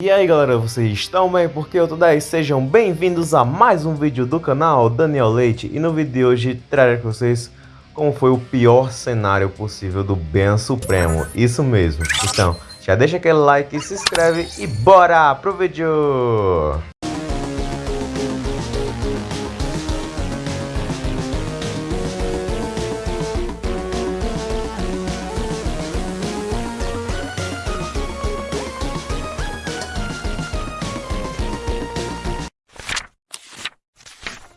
E aí galera, vocês estão bem? Porque eu tô daí, sejam bem-vindos a mais um vídeo do canal Daniel Leite E no vídeo de hoje trarei para vocês como foi o pior cenário possível do Ben Supremo Isso mesmo, então já deixa aquele like, se inscreve e bora pro vídeo!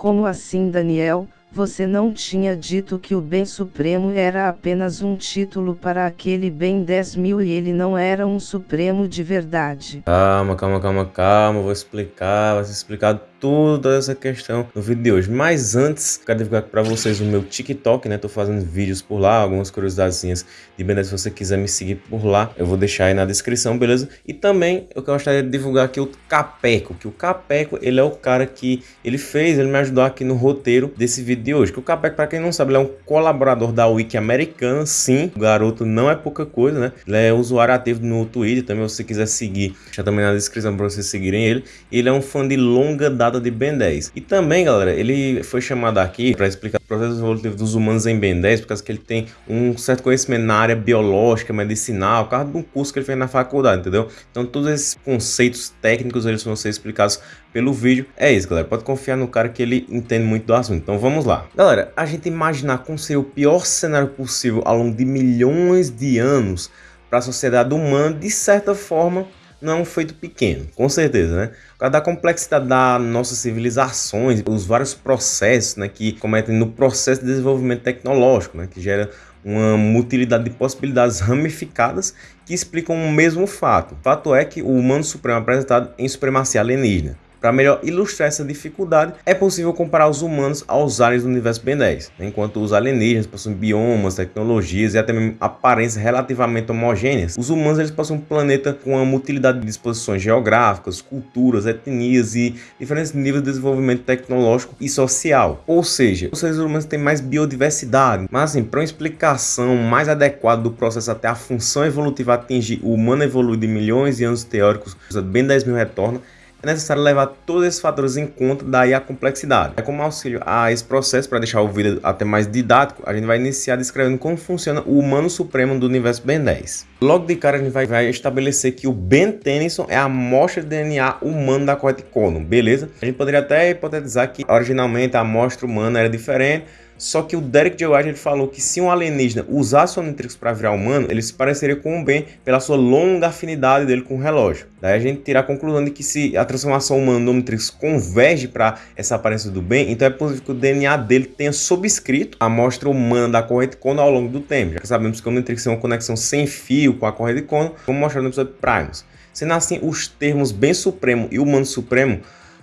Como assim Daniel, você não tinha dito que o bem supremo era apenas um título para aquele bem 10 mil e ele não era um supremo de verdade. Calma, calma, calma, calma, vou explicar, vai ser explicado toda essa questão no vídeo de hoje. Mas antes, quero divulgar para vocês o meu TikTok, né? Tô fazendo vídeos por lá, algumas curiosidadezinhas de beleza. Se você quiser me seguir por lá, eu vou deixar aí na descrição, beleza? E também eu gostaria de divulgar aqui o Capeco, que o Capeco, ele é o cara que ele fez, ele me ajudou aqui no roteiro desse vídeo de hoje. Que o Capeco, para quem não sabe, ele é um colaborador da Wiki americana, sim. O garoto não é pouca coisa, né? Ele é usuário ativo no Twitter, também se você quiser seguir, já também na descrição para vocês seguirem ele. Ele é um fã de longa data de Ben 10. E também, galera, ele foi chamado aqui para explicar o processo evolutivo dos humanos em Ben 10, por causa que ele tem um certo conhecimento na área biológica, medicinal, por causa de um curso que ele fez na faculdade, entendeu? Então todos esses conceitos técnicos eles vão ser explicados pelo vídeo. É isso, galera. Pode confiar no cara que ele entende muito do assunto. Então vamos lá. Galera, a gente imaginar como seria o pior cenário possível ao longo de milhões de anos para a sociedade humana, de certa forma, não é um feito pequeno, com certeza, né? Por causa da complexidade das nossas civilizações, os vários processos né, que cometem no processo de desenvolvimento tecnológico, né, que gera uma mutilidade de possibilidades ramificadas que explicam o mesmo fato. O fato é que o humano supremo é apresentado em supremacia alienígena. Para melhor ilustrar essa dificuldade, é possível comparar os humanos aos aliens do universo Ben 10, né? enquanto os alienígenas possuem biomas, tecnologias e até mesmo aparências relativamente homogêneas. Os humanos eles possuem um planeta com uma mutilidade de disposições geográficas, culturas, etnias e diferentes níveis de desenvolvimento tecnológico e social. Ou seja, os seres humanos têm mais biodiversidade, mas assim, para uma explicação mais adequada do processo até a função evolutiva atingir o humano evoluído de milhões de anos teóricos, Ben 10 mil retorna, é necessário levar todos esses fatores em conta, daí a complexidade. É como auxílio a esse processo, para deixar o vídeo até mais didático, a gente vai iniciar descrevendo como funciona o humano supremo do universo Ben 10. Logo de cara a gente vai, vai estabelecer que o Ben Tennyson é a amostra de DNA humano da corrente Conon, beleza? A gente poderia até hipotetizar que originalmente a amostra humana era diferente, só que o Derek J. White ele falou que se um alienígena usasse o Omnitrix para virar humano, ele se pareceria com o Ben pela sua longa afinidade dele com o relógio. Daí a gente tira a conclusão de que se a transformação humana do Omnitrix converge para essa aparência do Ben, então é possível que o DNA dele tenha subscrito a amostra humana da corrente Cono ao longo do tempo, já que sabemos que o Omnitrix é uma conexão sem fio com a corrente Cono, como mostrado no episódio Primus. Sendo assim, os termos Ben Supremo e Humano Supremo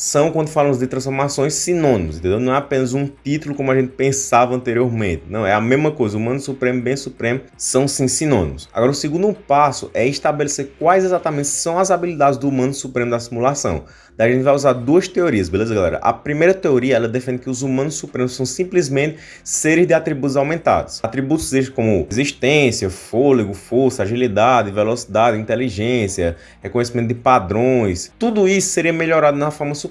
são, quando falamos de transformações, sinônimos, entendeu? Não é apenas um título como a gente pensava anteriormente. Não, é a mesma coisa. Humano Supremo Bem Supremo são sim sinônimos. Agora, o segundo passo é estabelecer quais exatamente são as habilidades do Humano Supremo da simulação. Daí a gente vai usar duas teorias, beleza, galera? A primeira teoria, ela defende que os humanos supremos são simplesmente seres de atributos aumentados. Atributos como existência, fôlego, força, agilidade, velocidade, inteligência, reconhecimento de padrões. Tudo isso seria melhorado na forma suprema.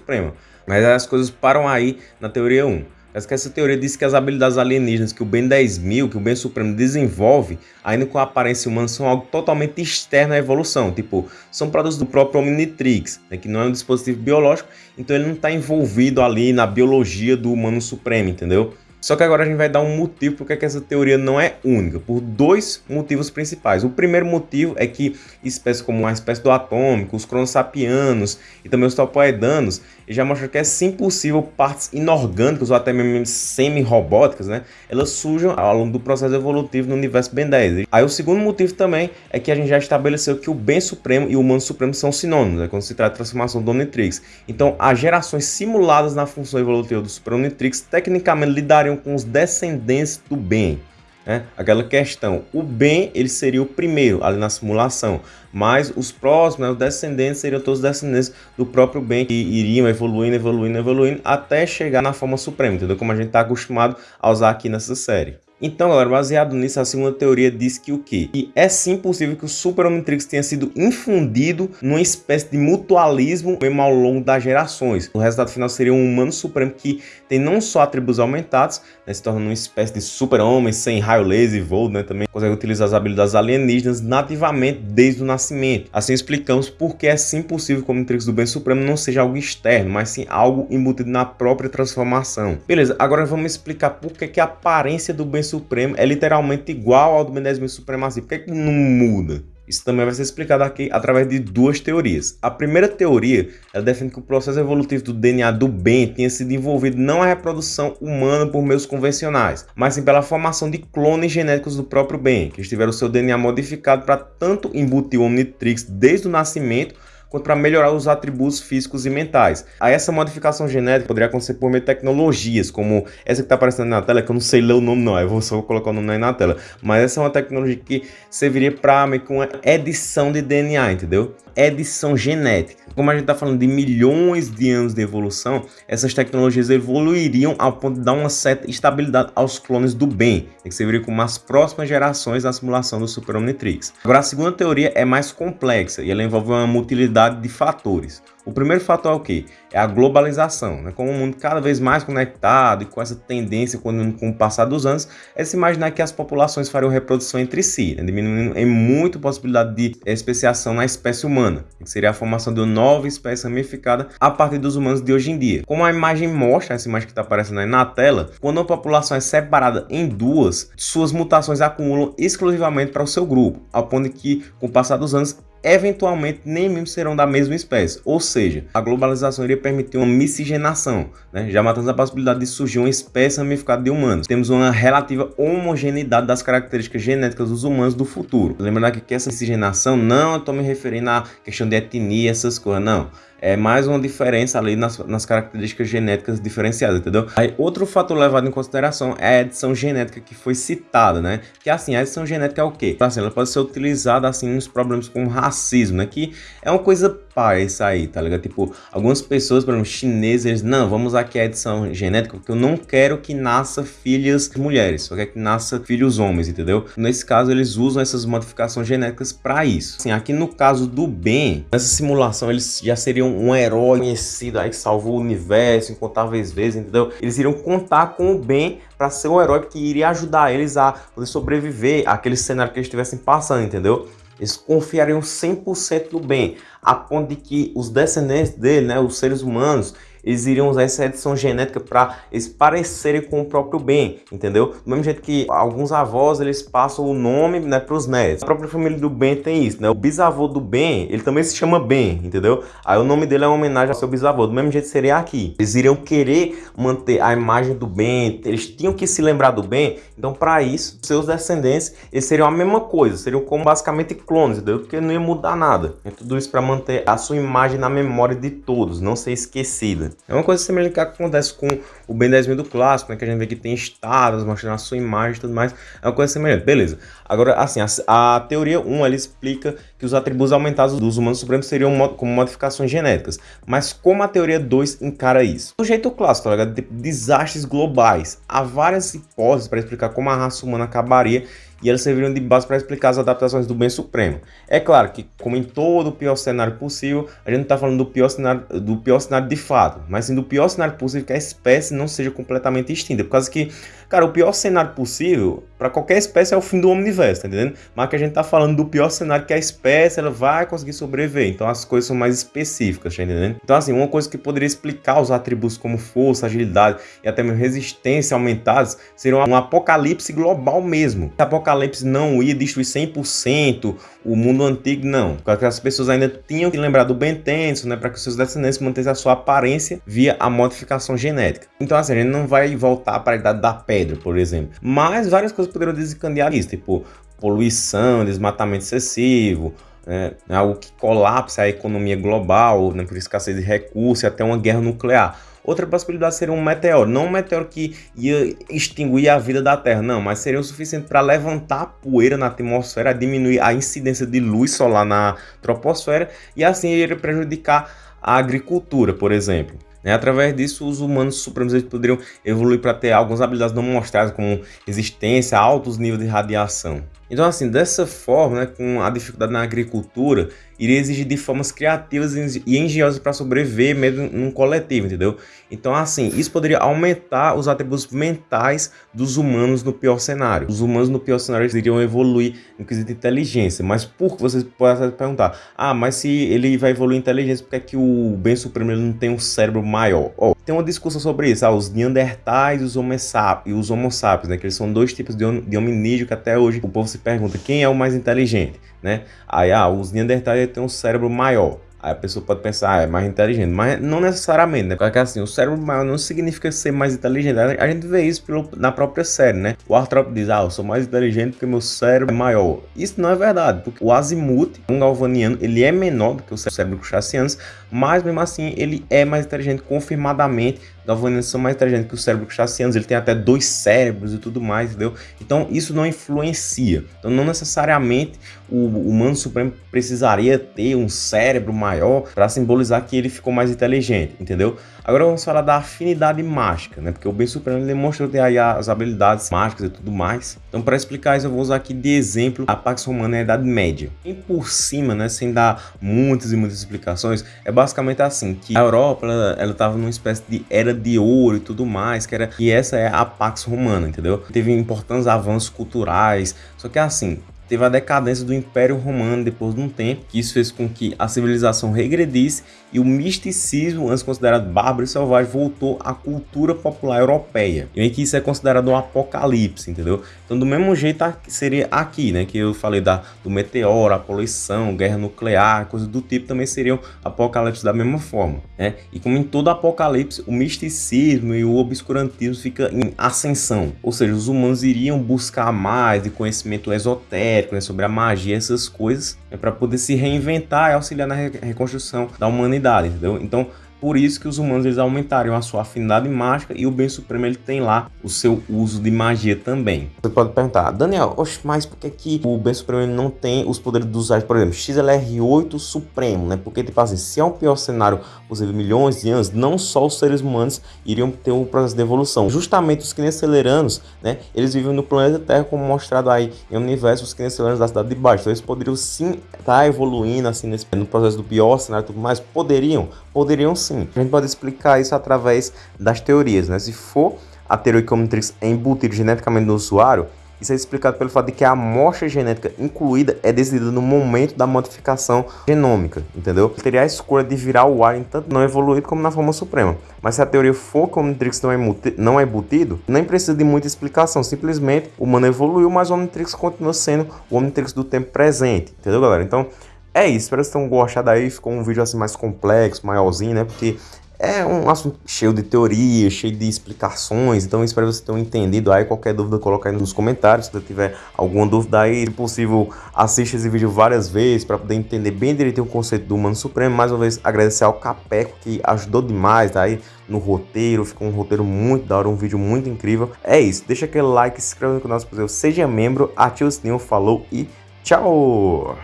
Mas as coisas param aí na teoria 1. Mas que essa teoria diz que as habilidades alienígenas que o Ben 10.000, que o Ben Supremo desenvolve, ainda com a aparência humana, são algo totalmente externo à evolução. Tipo, são produtos do próprio Omnitrix, né, que não é um dispositivo biológico, então ele não está envolvido ali na biologia do humano supremo, entendeu? Só que agora a gente vai dar um motivo porque que essa teoria não é única, por dois motivos principais. O primeiro motivo é que espécies como a espécie do atômico, os cronossapianos e também os topoedanos já mostram que é sim possível partes inorgânicas ou até mesmo semi-robóticas, né? Elas surjam ao longo do processo evolutivo no universo Ben 10. Aí o segundo motivo também é que a gente já estabeleceu que o bem supremo e o humano supremo são sinônimos, né? quando se trata de transformação do Omnitrix. Então, as gerações simuladas na função evolutiva do Super Omnitrix tecnicamente lidariam com os descendentes do bem. Né? Aquela questão, o bem ele seria o primeiro ali na simulação, mas os próximos, né, os descendentes seriam todos descendentes do próprio bem que iriam evoluindo, evoluindo, evoluindo até chegar na forma suprema, entendeu? Como a gente está acostumado a usar aqui nessa série. Então, galera, baseado nisso, a segunda teoria diz que o quê? Que é sim possível que o Super Omnitrix tenha sido infundido numa espécie de mutualismo mesmo ao longo das gerações. O resultado final seria um humano supremo que tem não só atributos aumentados, né, se torna uma espécie de super-homem sem raio laser e voo, né, também consegue utilizar as habilidades alienígenas nativamente desde o nascimento. Assim explicamos por que é sim possível que o Omnitrix do Bem Supremo não seja algo externo, mas sim algo embutido na própria transformação. Beleza, agora vamos explicar por que, que a aparência do Bem Supremo é literalmente igual ao do Ben 10 Supremacia. Por que, que não muda? Isso também vai ser explicado aqui através de duas teorias. A primeira teoria ela defende que o processo evolutivo do DNA do bem tinha sido envolvido não a reprodução humana por meios convencionais, mas sim pela formação de clones genéticos do próprio bem, que tiveram seu DNA modificado para tanto embutir o Omnitrix desde o nascimento quanto para melhorar os atributos físicos e mentais. Aí essa modificação genética poderia acontecer por meio de tecnologias, como essa que está aparecendo na tela, que eu não sei ler o nome não, eu vou só colocar o nome aí na tela. Mas essa é uma tecnologia que serviria para meio que uma edição de DNA, entendeu? Edição genética. Como a gente está falando de milhões de anos de evolução, essas tecnologias evoluiriam ao ponto de dar uma certa estabilidade aos clones do bem, que serviria como as próximas gerações da simulação do Super Omnitrix. Agora, a segunda teoria é mais complexa e ela envolve uma quantidade de fatores. O primeiro fator é o que? É a globalização. Né? Com o mundo cada vez mais conectado e com essa tendência com, o passar dos anos, é se imaginar que as populações fariam reprodução entre si, né? diminuindo em muito a possibilidade de especiação na espécie humana, que seria a formação de uma nova espécie ramificada a partir dos humanos de hoje em dia. Como a imagem mostra, essa imagem que está aparecendo aí na tela, quando uma população é separada em duas, suas mutações acumulam exclusivamente para o seu grupo, ao ponto que, com o passar dos anos, eventualmente nem mesmo serão da mesma espécie, ou seja, a globalização iria permitir uma miscigenação, né? já matando a possibilidade de surgir uma espécie ramificada de humanos. Temos uma relativa homogeneidade das características genéticas dos humanos do futuro. Lembrando aqui que essa miscigenação não estou me referindo à questão de etnia, essas coisas, não é mais uma diferença ali nas, nas características genéticas diferenciadas, entendeu? Aí, outro fator levado em consideração é a edição genética que foi citada, né? Que assim, a edição genética é o quê? Assim, ela pode ser utilizada assim nos problemas com racismo, né? Que é uma coisa isso aí, tá ligado? Tipo, algumas pessoas, por exemplo, chineses, não, vamos aqui a edição genética porque eu não quero que nasça filhas mulheres, só quero que nasça filhos homens, entendeu? Nesse caso, eles usam essas modificações genéticas para isso. Assim, aqui no caso do Ben, nessa simulação, eles já seriam um, herói conhecido aí que salvou o universo incontáveis vezes, entendeu? Eles iriam contar com o Ben para ser o herói que iria ajudar eles a poder sobreviver àquele cenário que eles estivessem passando, entendeu? Eles confiariam 100% no Ben, a ponto de que os descendentes dele, né, os seres humanos, eles iriam usar essa edição genética para eles parecerem com o próprio Ben, entendeu? Do mesmo jeito que alguns avós eles passam o nome né, para os netos. A própria família do Ben tem isso, né? O bisavô do Ben, ele também se chama Ben, entendeu? Aí o nome dele é uma homenagem ao seu bisavô. Do mesmo jeito seria aqui. Eles iriam querer manter a imagem do Ben, eles tinham que se lembrar do Ben. Então, para isso, seus descendentes, eles seriam a mesma coisa, seriam como basicamente clones, entendeu? Porque não ia mudar nada. É tudo isso para manter a sua imagem na memória de todos, não ser esquecida. É uma coisa semelhante que acontece com o Ben 10 mil do clássico, né? Que a gente vê que tem estados mostrando a sua imagem e tudo mais. É uma coisa semelhante. Beleza. Agora, assim, a, a teoria 1 ali explica que os atributos aumentados dos humanos supremos seriam mod, como modificações genéticas. Mas como a teoria 2 encara isso? Do jeito clássico, tá ligado? De desastres globais. Há várias hipóteses para explicar como a raça humana acabaria e elas serviram de base para explicar as adaptações do bem supremo. É claro que, como em todo o pior cenário possível, a gente não está falando do pior, cenário, do pior cenário de fato, mas sim do pior cenário possível que a espécie não seja completamente extinta, por causa que Cara, o pior cenário possível para qualquer espécie é o fim do universo, tá entendendo? Mas que a gente tá falando do pior cenário que a espécie ela vai conseguir sobreviver. Então as coisas são mais específicas, tá entendendo? Então assim, uma coisa que poderia explicar os atributos como força, agilidade e até mesmo resistência aumentados seria um apocalipse global mesmo. O apocalipse não ia destruir 100% o mundo antigo, não. Porque as pessoas ainda tinham que lembrar do Ben Tenso, né, para que os seus descendentes mantessem a sua aparência via a modificação genética. Então assim, a gente não vai voltar para a idade da pedra, por exemplo. Mas várias coisas poderiam desencadear isso, tipo poluição, desmatamento excessivo, né, algo que colapsa a economia global, né, por escassez de recursos e até uma guerra nuclear. Outra possibilidade seria um meteoro, não um meteoro que ia extinguir a vida da Terra, não, mas seria o suficiente para levantar poeira na atmosfera, diminuir a incidência de luz solar na troposfera e assim iria prejudicar a agricultura, por exemplo. Né? Através disso, os humanos supremos eles poderiam evoluir para ter algumas habilidades não mostradas, como resistência a altos níveis de radiação. Então, assim, dessa forma, né, com a dificuldade na agricultura, iria exigir de formas criativas e engenhosas para sobreviver mesmo num coletivo, entendeu? Então, assim, isso poderia aumentar os atributos mentais dos humanos no pior cenário. Os humanos no pior cenário iriam evoluir no quesito inteligência, mas por que vocês podem perguntar? Ah, mas se ele vai evoluir em inteligência, por que, é que o bem supremo não tem um cérebro maior? Oh, tem uma discussão sobre isso, ah, os neandertais e os homo sapiens, e os homo sapiens, né, que eles são dois tipos de, de hominídeo que até hoje o povo se pergunta quem é o mais inteligente, né? Aí, ah, os neandertais têm um cérebro maior. Aí a pessoa pode pensar, ah, é mais inteligente, mas não necessariamente, né? Porque assim, o cérebro maior não significa ser mais inteligente. A gente vê isso pelo, na própria série, né? O Arthur diz, ah, eu sou mais inteligente porque meu cérebro é maior. Isso não é verdade, porque o Azimuth, um galvaniano, ele é menor do que o cérebro crustaceano, mas mesmo assim ele é mais inteligente confirmadamente galvanianos são mais inteligentes que o cérebro crustaceanos, ele tem até dois cérebros e tudo mais, entendeu? Então isso não influencia. Então não necessariamente o humano supremo precisaria ter um cérebro maior para simbolizar que ele ficou mais inteligente, entendeu? Agora vamos falar da afinidade mágica, né? Porque o bem supremo demonstrou ter aí as habilidades mágicas e tudo mais. Então para explicar isso eu vou usar aqui de exemplo a Pax Romana na Idade Média. E por cima, né, sem dar muitas e muitas explicações, é basicamente assim, que a Europa ela estava numa espécie de era de ouro e tudo mais, que era e essa é a Pax Romana, entendeu? Teve importantes avanços culturais, só que assim, teve a decadência do Império Romano depois de um tempo, que isso fez com que a civilização regredisse e o misticismo, antes considerado bárbaro e selvagem, voltou à cultura popular europeia. E que isso é considerado um apocalipse, entendeu? Então, do mesmo jeito seria aqui, né, que eu falei da, do meteoro, a poluição, guerra nuclear, coisas do tipo, também seriam apocalipse da mesma forma, né? E como em todo apocalipse, o misticismo e o obscurantismo fica em ascensão, ou seja, os humanos iriam buscar mais de conhecimento esotérico, né, sobre a magia, essas coisas, né, para poder se reinventar e auxiliar na reconstrução da humanidade, entendeu? Então, por isso que os humanos eles aumentaram a sua afinidade mágica e o bem supremo ele tem lá o seu uso de magia também. Você pode perguntar, Daniel, oxe, mas por que, que o bem supremo ele não tem os poderes dos por exemplo, XLR8 supremo, né? Porque tipo assim, se é um pior cenário, exemplo, milhões de anos, não só os seres humanos iriam ter um processo de evolução. Justamente os quinenceleranos, né? Eles vivem no planeta Terra como mostrado aí em um universo os quinenceleranos da cidade de baixo. Então eles poderiam sim estar tá evoluindo assim nesse, no processo do pior cenário e tudo mais, poderiam, poderiam sim sim. A gente pode explicar isso através das teorias, né? Se for a teoria Omnitrix é embutido geneticamente no usuário, isso é explicado pelo fato de que a amostra genética incluída é decidida no momento da modificação genômica, entendeu? Teria a escolha de virar o Alien tanto não evoluído como na forma suprema. Mas se a teoria for que o Omnitrix não é, não é embutido, nem precisa de muita explicação. Simplesmente o humano evoluiu, mas o Omnitrix continua sendo o Omnitrix do tempo presente, entendeu, galera? Então, é isso, espero que vocês tenham gostado aí, ficou um vídeo assim mais complexo, maiorzinho, né, porque é um assunto cheio de teorias, cheio de explicações, então espero que vocês tenham entendido aí, qualquer dúvida coloca aí nos comentários, se você tiver alguma dúvida aí, se possível assista esse vídeo várias vezes para poder entender bem direitinho o conceito do Humano Supremo, mais uma vez agradecer ao Capeco que ajudou demais aí no roteiro, ficou um roteiro muito da hora, um vídeo muito incrível, é isso, deixa aquele like, se inscreva no canal se possível, seja membro, ative o sininho, falou e tchau!